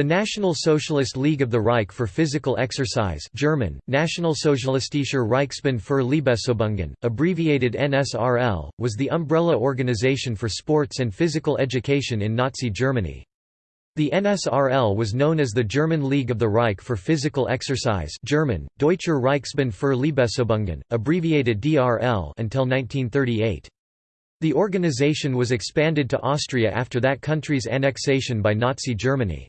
The National Socialist League of the Reich for Physical Exercise German, Nationalsozialistischer Reichsbund für Leistungsübungen, abbreviated NSRL, was the umbrella organization for sports and physical education in Nazi Germany. The NSRL was known as the German League of the Reich for Physical Exercise German, Deutscher Reichsbund für Leistungsübungen, abbreviated DRL until 1938. The organization was expanded to Austria after that country's annexation by Nazi Germany.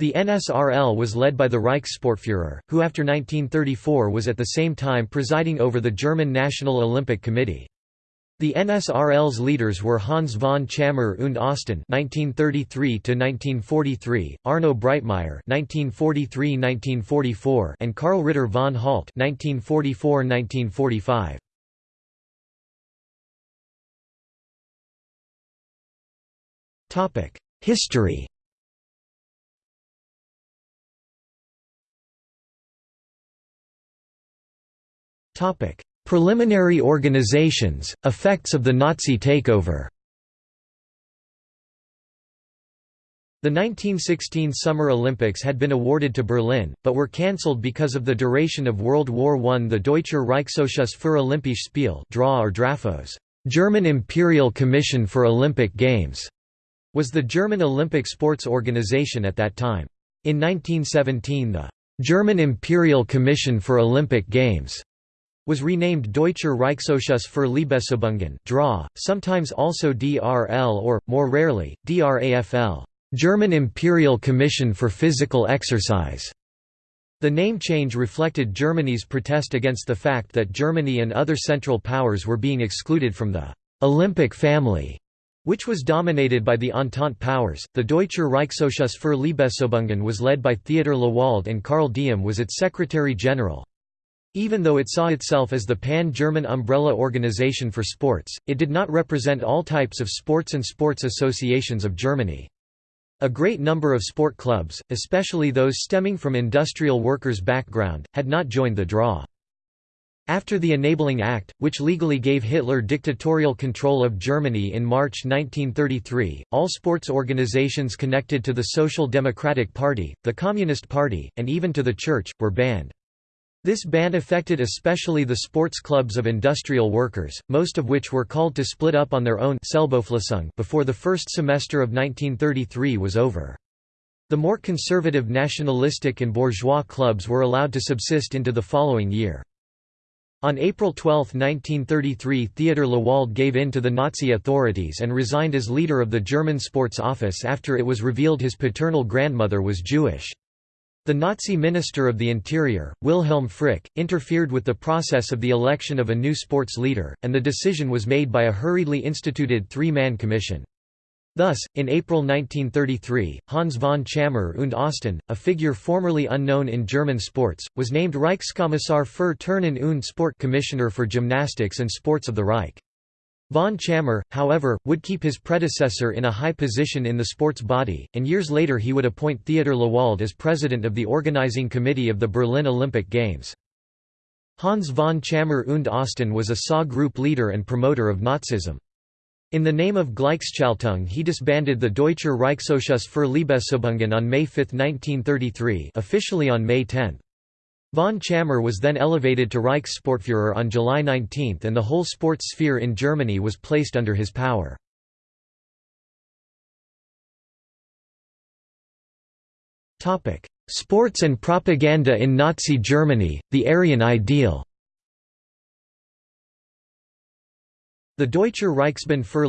The NSRL was led by the Reichssportführer, who after 1934 was at the same time presiding over the German National Olympic Committee. The NSRL's leaders were Hans von Tschammer und Osten (1933–1943), Arno Breitmeyer (1943–1944), and Karl Ritter von Halt (1944–1945). Topic: History. Preliminary organizations, effects of the Nazi takeover. The 1916 Summer Olympics had been awarded to Berlin, but were cancelled because of the duration of World War I. The Deutscher Reichsausschuss für Olympische Spiele draw or Drafos, German Imperial Commission for Olympic Games, was the German Olympic sports organization at that time. In 1917 the German Imperial Commission for Olympic Games was renamed Deutscher Reichsausschuss für Leistungsübungen (DRA), sometimes also DRL or, more rarely, DRAFL German Imperial Commission for Physical Exercise. The name change reflected Germany's protest against the fact that Germany and other Central Powers were being excluded from the Olympic family, which was dominated by the Entente powers. The Deutscher Reichsausschuss für Leistungsübungen was led by Theodor Lewald and Karl Diem was its secretary general. Even though it saw itself as the pan-German umbrella organization for sports, it did not represent all types of sports and sports associations of Germany. A great number of sport clubs, especially those stemming from industrial workers' background, had not joined the draw. After the Enabling Act, which legally gave Hitler dictatorial control of Germany in March 1933, all sports organizations connected to the Social Democratic Party, the Communist Party, and even to the Church, were banned. This ban affected especially the sports clubs of industrial workers, most of which were called to split up on their own before the first semester of 1933 was over. The more conservative nationalistic and bourgeois clubs were allowed to subsist into the following year. On April 12, 1933 Theodor Lewald gave in to the Nazi authorities and resigned as leader of the German Sports Office after it was revealed his paternal grandmother was Jewish. The Nazi Minister of the Interior, Wilhelm Frick, interfered with the process of the election of a new sports leader, and the decision was made by a hurriedly instituted three-man commission. Thus, in April 1933, Hans von Tschammer und Osten, a figure formerly unknown in German sports, was named Reichskommissar für Turnen und Sport Commissioner for Gymnastics and Sports of the Reich. Von Tschammer, however, would keep his predecessor in a high position in the sports body, and years later he would appoint Theodor Lewald as president of the organizing committee of the Berlin Olympic Games. Hans von Tschammer und Osten was a SA group leader and promoter of Nazism. In the name of Gleichschaltung he disbanded the Deutscher Reichsausschuss für Leistungsübungen on May 5, 1933 officially on May 10. Von Tschammer was then elevated to Reichssportführer on July 19 and the whole sports sphere in Germany was placed under his power. Sports and propaganda in Nazi Germany, the Aryan ideal The Deutscher Reichsbund für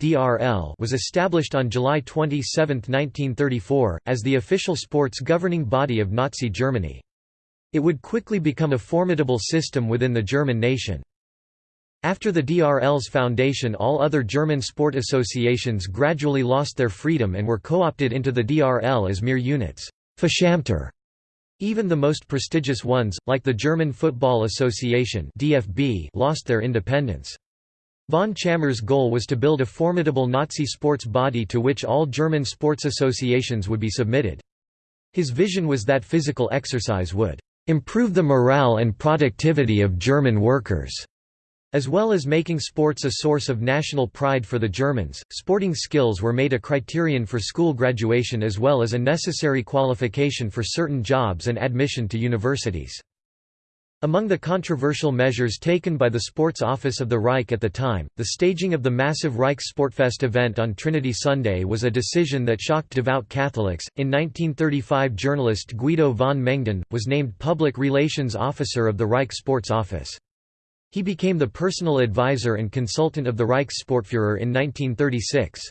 (DRL) was established on July 27, 1934, as the official sports governing body of Nazi Germany. It would quickly become a formidable system within the German nation. After the DRL's foundation all other German sport associations gradually lost their freedom and were co-opted into the DRL as mere units. Even the most prestigious ones, like the German Football Association DFB, lost their independence. Von Tschammer's goal was to build a formidable Nazi sports body to which all German sports associations would be submitted. His vision was that physical exercise would improve the morale and productivity of German workers, As well as making sports a source of national pride for the Germans, sporting skills were made a criterion for school graduation as well as a necessary qualification for certain jobs and admission to universities. Among the controversial measures taken by the Sports Office of the Reich at the time, the staging of the massive Reichssportfest event on Trinity Sunday was a decision that shocked devout Catholics. In 1935, journalist Guido von Mengden was named Public Relations Officer of the Reich Sports Office. He became the personal advisor and consultant of the Reichssportführer in 1936.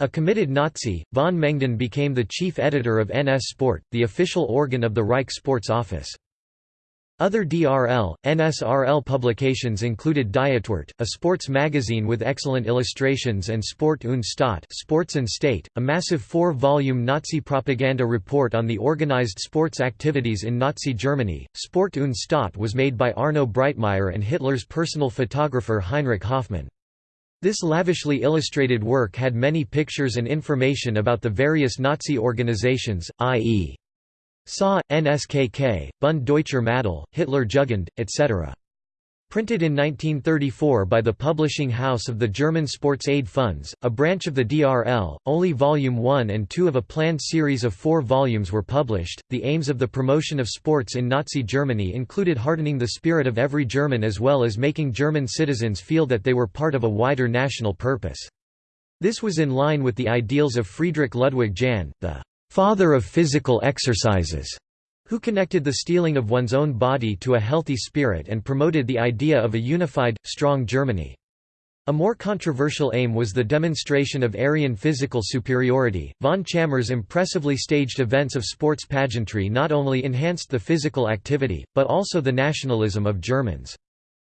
A committed Nazi, von Mengden became the chief editor of NS Sport, the official organ of the Reich Sports Office. Other DRL, NSRL publications included Dietwort, a sports magazine with excellent illustrations and Sport und Staat Sports and State, a massive four-volume Nazi propaganda report on the organized sports activities in Nazi Germany. Sport und Staat was made by Arno Breitmeyer and Hitler's personal photographer Heinrich Hoffmann. This lavishly illustrated work had many pictures and information about the various Nazi organizations, i.e. SA, NSKK, Bund Deutscher Mädel, Hitler Jugend, etc. Printed in 1934 by the publishing house of the German Sports Aid Funds, a branch of the DRL, only Volume 1 and 2 of a planned series of four volumes were published. The aims of the promotion of sports in Nazi Germany included hardening the spirit of every German as well as making German citizens feel that they were part of a wider national purpose. This was in line with the ideals of Friedrich Ludwig Jahn, the father of physical exercises, who connected the steeling of one's own body to a healthy spirit and promoted the idea of a unified, strong Germany. A more controversial aim was the demonstration of Aryan physical superiority. Von Tschammer's impressively staged events of sports pageantry not only enhanced the physical activity, but also the nationalism of Germans.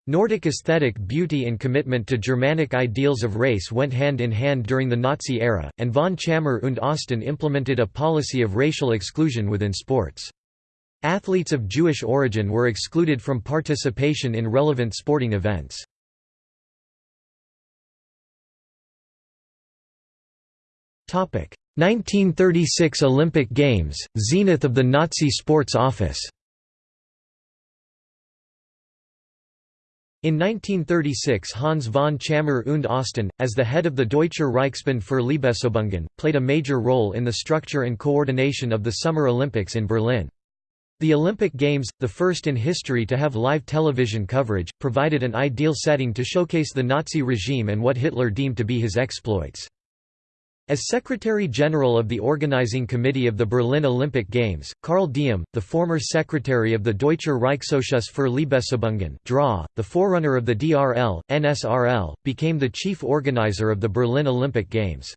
Nordic aesthetic beauty and commitment to Germanic ideals of race went hand in hand during the Nazi era, and von Tschammer und Osten implemented a policy of racial exclusion within sports. Athletes of Jewish origin were excluded from participation in relevant sporting events. Topic: 1936 Olympic Games, zenith of the Nazi sports office. In 1936 Hans von Tschammer und Osten, as the head of the Deutscher Reichsbund für Leibesübungen, played a major role in the structure and coordination of the Summer Olympics in Berlin. The Olympic Games, the first in history to have live television coverage, provided an ideal setting to showcase the Nazi regime and what Hitler deemed to be his exploits. As Secretary-General of the Organizing Committee of the Berlin Olympic Games, Karl Diem, the former secretary of the Deutscher Reichsausschuss für Leibesübungen DRA, the forerunner of the DRL, NSRL, became the chief organizer of the Berlin Olympic Games.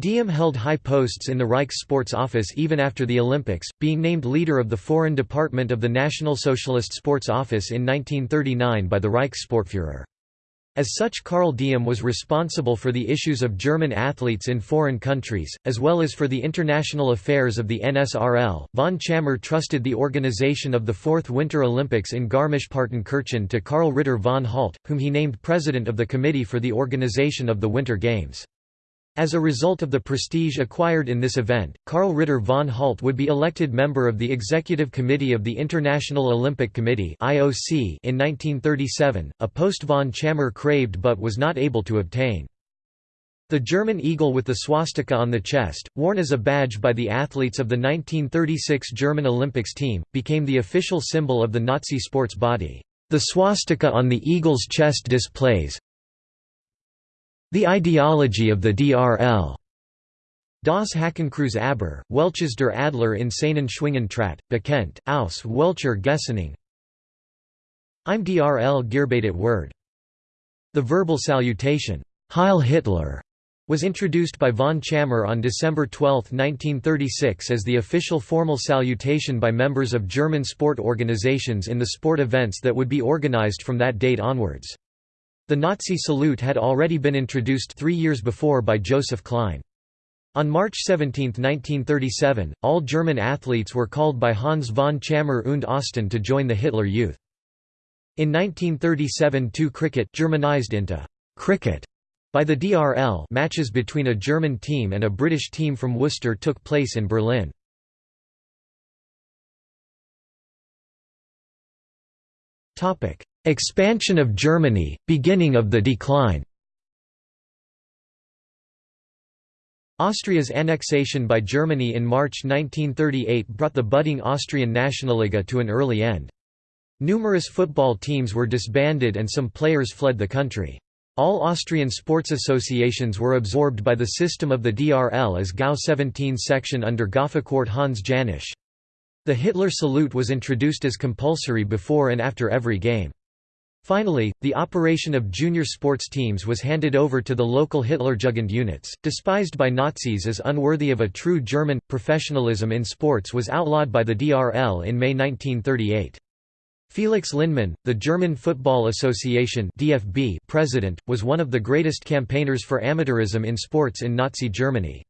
Diem held high posts in the Reich's sports office even after the Olympics, being named leader of the foreign department of the National Socialist Sports Office in 1939 by the Reichssportführer. As such Karl Diem was responsible for the issues of German athletes in foreign countries, as well as for the international affairs of the NSRL. Von Tschammer trusted the organization of the Fourth Winter Olympics in Garmisch-Partenkirchen to Karl Ritter von Halt, whom he named president of the committee for the organization of the Winter Games. As a result of the prestige acquired in this event, Karl Ritter von Halt would be elected member of the Executive Committee of the International Olympic Committee in 1937, a post von Tschammer craved but was not able to obtain. The German eagle with the swastika on the chest, worn as a badge by the athletes of the 1936 German Olympics team, became the official symbol of the Nazi sports body. The swastika on the eagle's chest displays, the ideology of the DRL. Das Hakenkreuz aber, welches der Adler in seinen Schwingen trat, bekennt, aus welcher Gesinnung. Im DRL Gearbeitet word. The verbal salutation, Heil Hitler, was introduced by von Tschammer on December 12, 1936 as the official formal salutation by members of German sport organizations in the sport events that would be organized from that date onwards. The Nazi salute had already been introduced three years before by Joseph Klein. On March 17, 1937, all German athletes were called by Hans von Tschammer und Osten to join the Hitler Youth. In 1937 two cricket Germanized into cricket by the DRL matches between a German team and a British team from Worcester took place in Berlin. Expansion of Germany, beginning of the decline Austria's annexation by Germany in March 1938 brought the budding Austrian Nationalliga to an early end. Numerous football teams were disbanded and some players fled the country. All Austrian sports associations were absorbed by the system of the DRL as GAU 17 section under Gaufachwart Hans Janisch. The Hitler salute was introduced as compulsory before and after every game. Finally, the operation of junior sports teams was handed over to the local Hitlerjugend units, despised by Nazis as unworthy of a true German. Professionalism in sports was outlawed by the DRL in May 1938. Felix Lindemann, the German Football Association (DFB) president, was one of the greatest campaigners for amateurism in sports in Nazi Germany.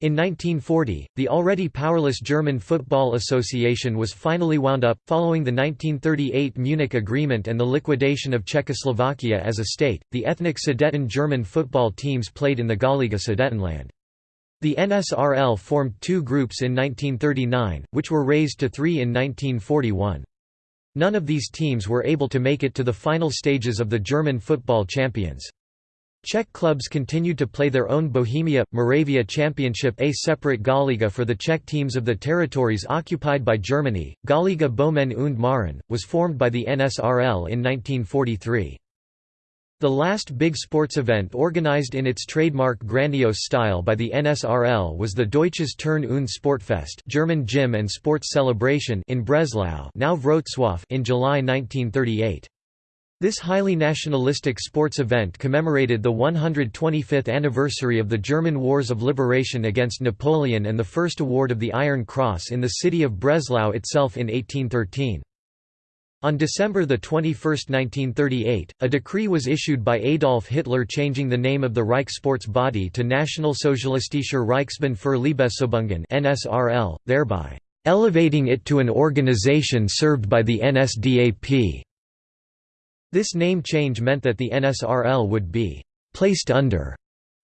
In 1940, the already powerless German Football Association was finally wound up, following the 1938 Munich Agreement and the liquidation of Czechoslovakia as a state. The ethnic Sudeten German football teams played in the Gauliga Sudetenland. The NSRL formed two groups in 1939, which were raised to three in 1941. None of these teams were able to make it to the final stages of the German football champions. Czech clubs continued to play their own Bohemia, Moravia Championship a separate Gauliga for the Czech teams of the territories occupied by Germany. Gauliga Böhmen und Mähren, was formed by the NSRL in 1943. The last big sports event organized in its trademark grandiose style by the NSRL was the Deutsches Turn- und Sportfest German Gym and Sports Celebration in Breslau now Wrocław in July 1938. This highly nationalistic sports event commemorated the 125th anniversary of the German Wars of Liberation against Napoleon and the first award of the Iron Cross in the city of Breslau itself in 1813. On December 21, 1938, a decree was issued by Adolf Hitler changing the name of the Reich sports body to Nationalsozialistischer Reichsbund für Leistungsübungen (NSRL), thereby elevating it to an organization served by the NSDAP. This name change meant that the NSRL would be «placed under»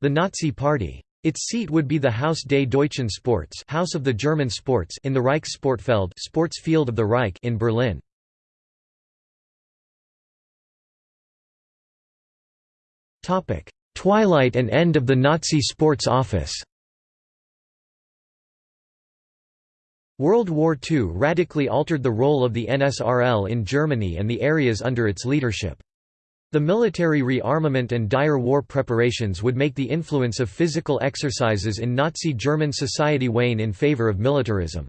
the Nazi Party. Its seat would be the Haus des Deutschen Sports House of the German Sports in the Reichssportfeld sports field of the Reich in Berlin. Twilight and end of the Nazi sports office World War II radically altered the role of the NSRL in Germany and the areas under its leadership. The military rearmament and dire war preparations would make the influence of physical exercises in Nazi German society wane in favor of militarism.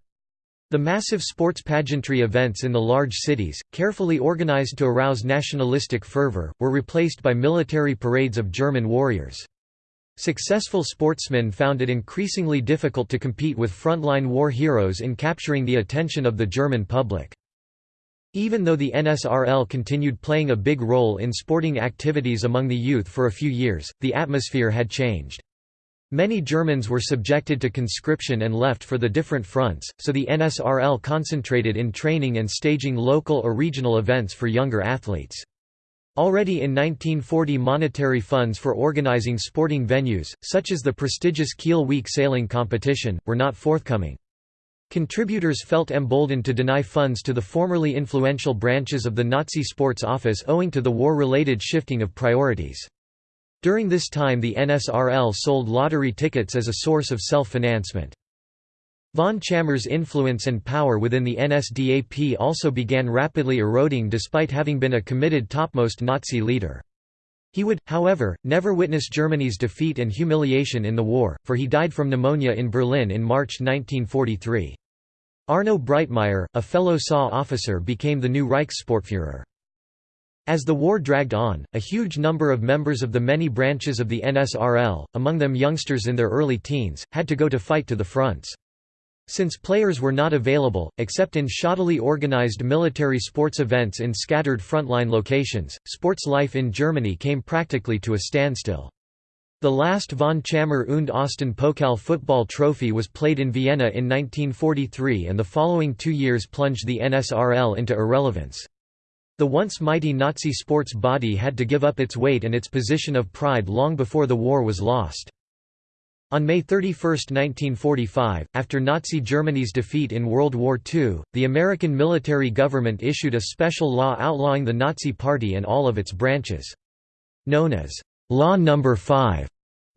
The massive sports pageantry events in the large cities, carefully organized to arouse nationalistic fervor, were replaced by military parades of German warriors. Successful sportsmen found it increasingly difficult to compete with frontline war heroes in capturing the attention of the German public. Even though the NSRL continued playing a big role in sporting activities among the youth for a few years, the atmosphere had changed. Many Germans were subjected to conscription and left for the different fronts, so the NSRL concentrated in training and staging local or regional events for younger athletes. Already in 1940 monetary funds for organizing sporting venues, such as the prestigious Kiel Week sailing competition, were not forthcoming. Contributors felt emboldened to deny funds to the formerly influential branches of the Nazi sports office owing to the war-related shifting of priorities. During this time the NSRL sold lottery tickets as a source of self-financement. Von Tschammer's influence and power within the NSDAP also began rapidly eroding despite having been a committed topmost Nazi leader. He would, however, never witness Germany's defeat and humiliation in the war, for he died from pneumonia in Berlin in March 1943. Arno Breitmeyer, a fellow SA officer became the new Reichssportführer. As the war dragged on, a huge number of members of the many branches of the NSRL, among them youngsters in their early teens, had to go to fight to the fronts. Since players were not available, except in shoddily organized military sports events in scattered frontline locations, sports life in Germany came practically to a standstill. The last von Tschammer und Osten Pokal football trophy was played in Vienna in 1943 and the following two years plunged the NSRL into irrelevance. The once mighty Nazi sports body had to give up its weight and its position of pride long before the war was lost. On May 31, 1945, after Nazi Germany's defeat in World War II, the American military government issued a special law outlawing the Nazi Party and all of its branches. Known as Law No. 5,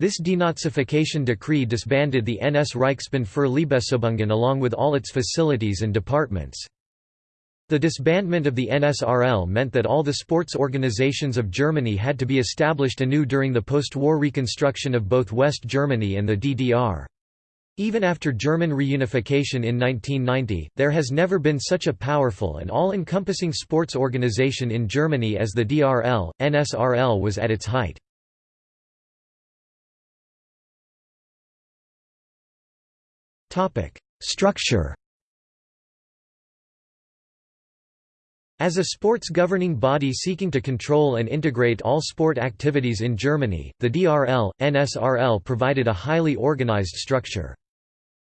this denazification decree disbanded the NS Reichsbund für Leibesübungen along with all its facilities and departments. The disbandment of the NSRL meant that all the sports organizations of Germany had to be established anew during the post-war reconstruction of both West Germany and the DDR. Even after German reunification in 1990, there has never been such a powerful and all-encompassing sports organization in Germany as the DRL. NSRL was at its height. Topic: Structure As a sports governing body seeking to control and integrate all sport activities in Germany, the DRL, NSRL provided a highly organized structure.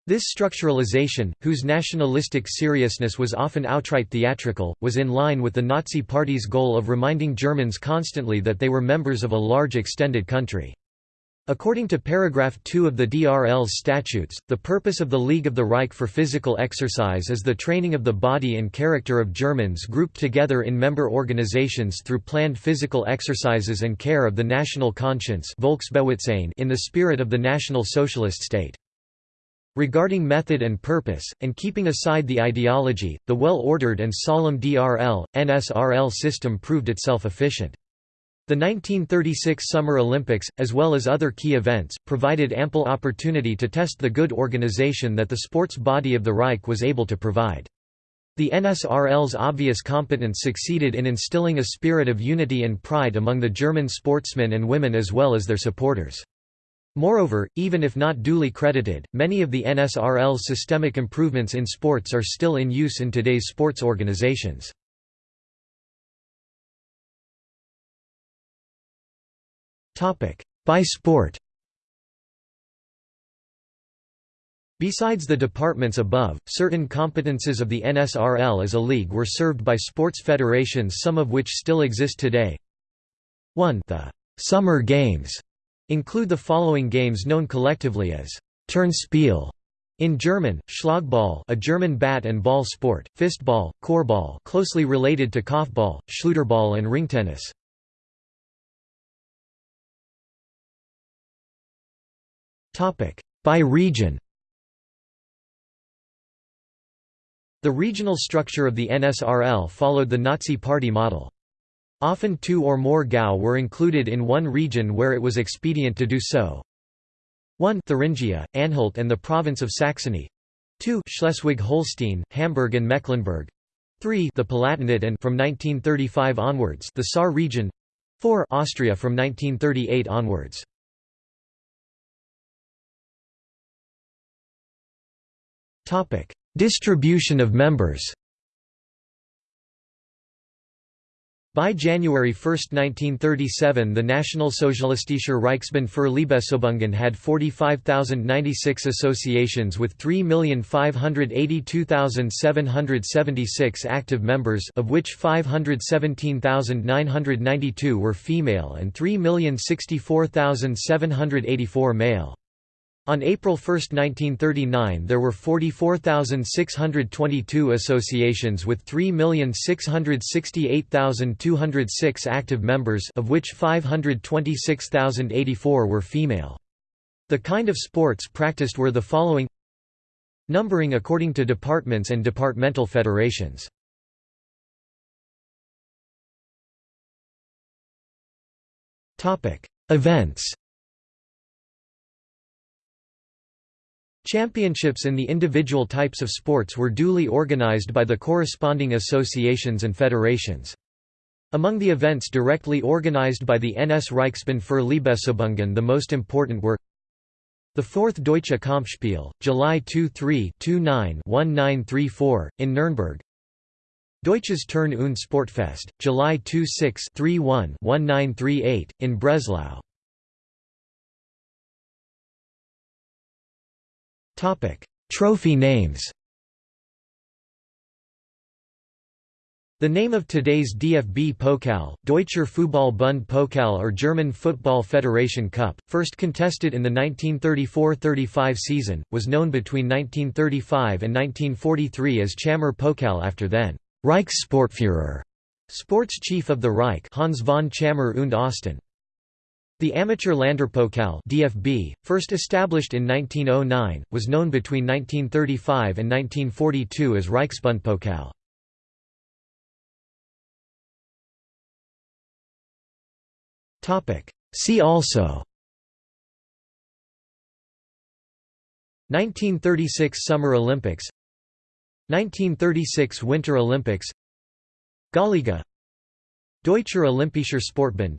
This structuralization, whose nationalistic seriousness was often outright theatrical, was in line with the Nazi Party's goal of reminding Germans constantly that they were members of a large extended country. According to paragraph 2 of the DRL's statutes, the purpose of the League of the Reich for physical exercise is the training of the body and character of Germans grouped together in member organizations through planned physical exercises and care of the national conscience in the spirit of the National Socialist state. Regarding method and purpose, and keeping aside the ideology, the well-ordered and solemn DRL, NSRL system proved itself efficient. The 1936 Summer Olympics, as well as other key events, provided ample opportunity to test the good organization that the sports body of the Reich was able to provide. The NSRL's obvious competence succeeded in instilling a spirit of unity and pride among the German sportsmen and women as well as their supporters. Moreover, even if not duly credited, many of the NSRL's systemic improvements in sports are still in use in today's sports organizations. By sport Besides the departments above, certain competences of the NSRL as a league were served by sports federations some of which still exist today. 1 The «Summer Games» include the following games known collectively as «Turnspiel» in German, Schlagball a German bat and ball sport, Fistball, Korbball closely related to korfball, Schleuderball and ringtennis. By region. The regional structure of the NSRL followed the Nazi Party model. Often two or more Gau were included in one region where it was expedient to do so. 1 Thuringia, Anhalt and the province of Saxony. 2 Schleswig-Holstein, Hamburg and Mecklenburg. 3 the Palatinate and from 1935 onwards the Saar region. 4 Austria from 1938 onwards Distribution of members By January 1, 1937 the Nationalsozialistische Reichsbund für Leibesübungen had 45,096 associations with 3,582,776 active members of which 517,992 were female and 3,064,784 male. On April 1, 1939 there were 44,622 associations with 3,668,206 active members of which 526,084 were female. The kind of sports practiced were the following. Numbering according to departments and departmental federations. Events Championships in the individual types of sports were duly organized by the corresponding associations and federations. Among the events directly organized by the NS Reichsbund für Leibesübungen the most important were the 4th Deutsche Kampfspiel, July 23-29-1934, in Nürnberg Deutsches Turn- und Sportfest, July 26-31-1938, in Breslau Topic: Trophy names. The name of today's DFB Pokal, Deutscher Fußball-Bund Pokal or German Football Federation Cup, first contested in the 1934–35 season, was known between 1935 and 1943 as Tschammer Pokal after then Reichssportführer, sports chief of the Reich Hans von Tschammer und Osten. The amateur Länderpokal DFB, first established in 1909, was known between 1935 and 1942 as Reichsbundpokal. See also 1936 Summer Olympics 1936 Winter Olympics Gauliga Deutscher Olympischer Sportbund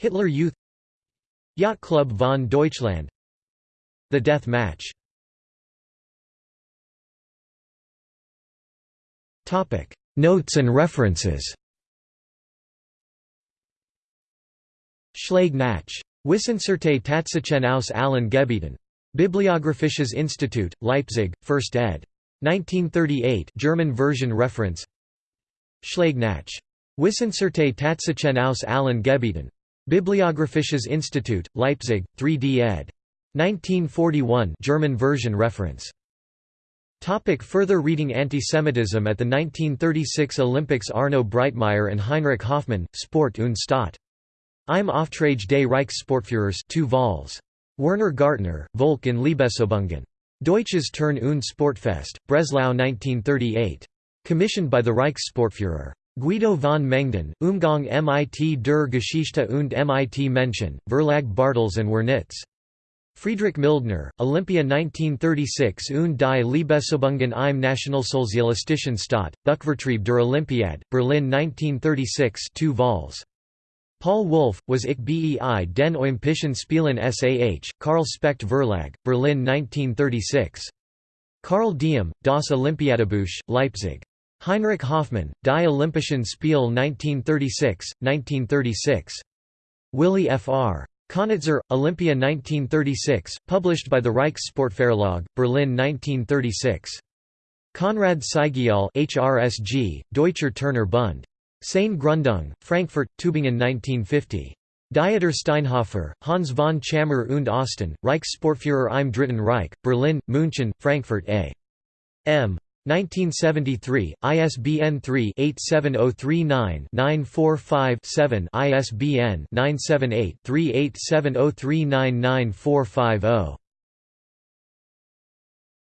Hitler Youth Yacht Club von Deutschland The Death Match Topic Notes and references Schläge nach. Wissenschaftliche Tatsachen aus allen Gebieten. Bibliographisches Institut, Leipzig, 1st ed. 1938 German version reference Schläge nach. Wissenschaftliche Tatsachen aus allen Gebieten. Bibliographisches Institut, Leipzig, 3d ed. 1941 German version reference Topic further reading Antisemitism at the 1936 Olympics Arno Breitmeyer and Heinrich Hoffmann, Sport und Staat. Im Auftrag des Reichssportführers 2 vols. Werner Gartner, Volk in Leibesübungen. Deutsches Turn- und Sportfest, Breslau 1938. Commissioned by the Reichssportführer. Guido von Mengden, Umgang mit der Geschichte und mit Menschen, Verlag Bartels and Wernitz. Friedrich Mildner, Olympia 1936 und die Leibesübungen im Nationalsozialistischen Staat, Buchvertrieb der Olympiade, Berlin 1936 2 vols. Paul Wolf, was ich bei den Olympischen Spielen SAH, Karl Specht Verlag, Berlin 1936. Karl Diem, Das Olympiadebuch, Leipzig. Heinrich Hoffmann, Die Olympischen Spiele 1936, 1936. Willi Fr. Konitzer, Olympia 1936, published by the Reichssportverlag, Berlin 1936. Konrad Seigial HRSG, Deutscher Turner Bund. Seine Gründung, Frankfurt, Tübingen 1950. Dieter Steinhofer, Hans von Tschammer und Osten, Reichssportführer im Dritten Reich, Berlin, München, Frankfurt a. M. 1973, ISBN 3-87039-945-7 ISBN 978-3870399450.